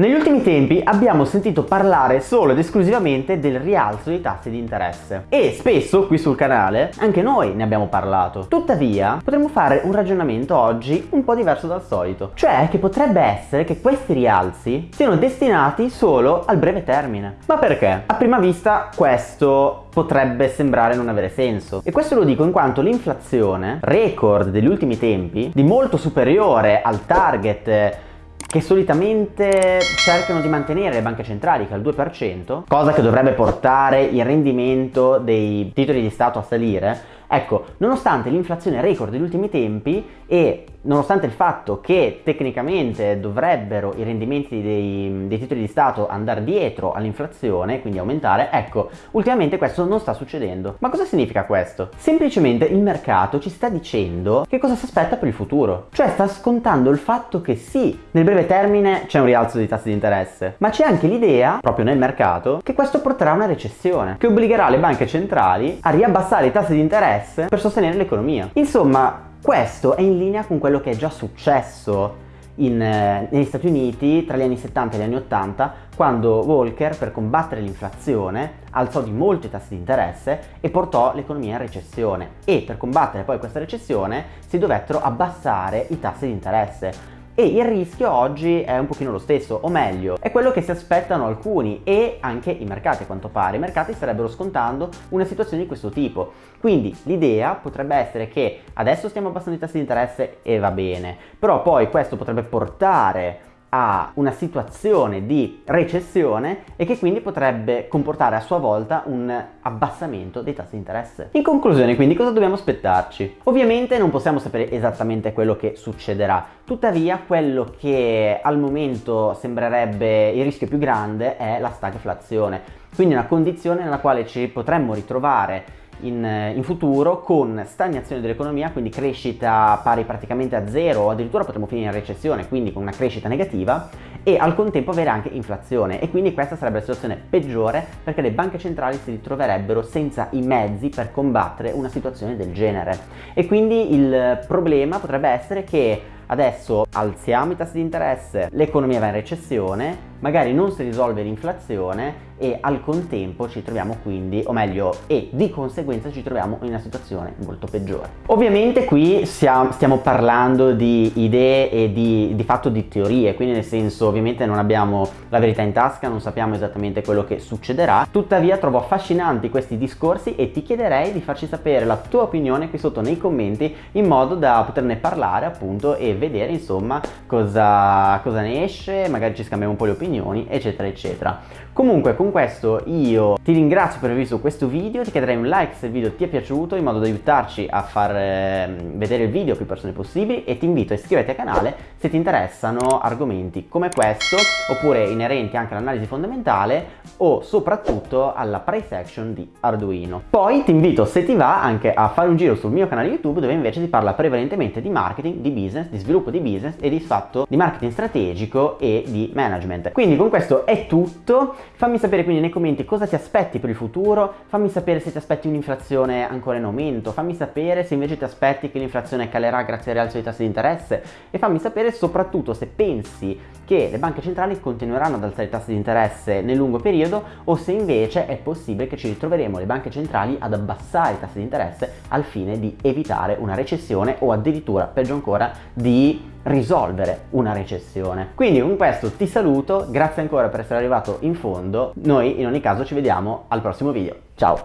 Negli ultimi tempi abbiamo sentito parlare solo ed esclusivamente del rialzo dei tassi di interesse e spesso qui sul canale anche noi ne abbiamo parlato. Tuttavia potremmo fare un ragionamento oggi un po' diverso dal solito, cioè che potrebbe essere che questi rialzi siano destinati solo al breve termine. Ma perché? A prima vista questo potrebbe sembrare non avere senso e questo lo dico in quanto l'inflazione record degli ultimi tempi di molto superiore al target che solitamente cercano di mantenere le banche centrali che al 2%, cosa che dovrebbe portare il rendimento dei titoli di Stato a salire, ecco, nonostante l'inflazione record degli ultimi tempi e nonostante il fatto che tecnicamente dovrebbero i rendimenti dei, dei titoli di Stato andare dietro all'inflazione, quindi aumentare, ecco, ultimamente questo non sta succedendo. Ma cosa significa questo? Semplicemente il mercato ci sta dicendo che cosa si aspetta per il futuro, cioè sta scontando il fatto che sì, nel breve termine c'è un rialzo dei tassi di interesse, ma c'è anche l'idea, proprio nel mercato, che questo porterà a una recessione, che obbligherà le banche centrali a riabbassare i tassi di interesse per sostenere l'economia. Insomma, questo è in linea con quello che è già successo in, eh, negli Stati Uniti tra gli anni 70 e gli anni 80 quando Volcker per combattere l'inflazione alzò di molto i tassi di interesse e portò l'economia in recessione. E per combattere poi questa recessione si dovettero abbassare i tassi di interesse e il rischio oggi è un pochino lo stesso, o meglio, è quello che si aspettano alcuni e anche i mercati a quanto pare. I mercati starebbero scontando una situazione di questo tipo. Quindi l'idea potrebbe essere che adesso stiamo abbassando i tassi di interesse e va bene, però poi questo potrebbe portare a una situazione di recessione e che quindi potrebbe comportare a sua volta un abbassamento dei tassi di interesse. In conclusione quindi cosa dobbiamo aspettarci? Ovviamente non possiamo sapere esattamente quello che succederà, tuttavia quello che al momento sembrerebbe il rischio più grande è la stagflazione, quindi una condizione nella quale ci potremmo ritrovare in, eh, in, futuro con stagnazione dell'economia, quindi crescita pari praticamente a zero o addirittura potremmo finire in recessione, quindi con una crescita negativa e al contempo avere anche inflazione. E quindi questa sarebbe la situazione peggiore perché le banche centrali si ritroverebbero senza i mezzi per combattere una situazione del genere. E quindi il problema potrebbe essere che adesso alziamo i tassi di interesse, l'economia va in recessione, magari non si risolve l'inflazione e al contempo ci troviamo quindi, o meglio, e di conseguenza ci troviamo in una situazione molto peggiore. Ovviamente qui stiamo, stiamo parlando di idee e di, di fatto di teorie, quindi nel senso ovviamente non abbiamo la verità in tasca, non sappiamo esattamente quello che succederà, tuttavia trovo affascinanti questi discorsi e ti chiederei di farci sapere la tua opinione qui sotto nei commenti in modo da poterne parlare appunto e vedere insomma cosa, cosa ne esce, magari ci scambiamo un po' le opinioni eccetera eccetera. Comunque questo io ti ringrazio per aver visto questo video, ti chiederei un like se il video ti è piaciuto in modo da aiutarci a far eh, vedere il video a più persone possibili e ti invito a iscriverti al canale se ti interessano argomenti come questo oppure inerenti anche all'analisi fondamentale o soprattutto alla price action di Arduino. Poi ti invito se ti va anche a fare un giro sul mio canale YouTube dove invece si parla prevalentemente di marketing, di business, di sviluppo di business e di fatto di marketing strategico e di management. Quindi con questo è tutto, fammi sapere quindi nei commenti cosa ti aspetti per il futuro, fammi sapere se ti aspetti un'inflazione ancora in aumento, fammi sapere se invece ti aspetti che l'inflazione calerà grazie al rialzo dei tassi di interesse e fammi sapere soprattutto se pensi che le banche centrali continueranno ad alzare i tassi di interesse nel lungo periodo o se invece è possibile che ci ritroveremo le banche centrali ad abbassare i tassi di interesse al fine di evitare una recessione o addirittura peggio ancora di risolvere una recessione. Quindi con questo ti saluto, grazie ancora per essere arrivato in fondo, noi in ogni caso ci vediamo al prossimo video, ciao!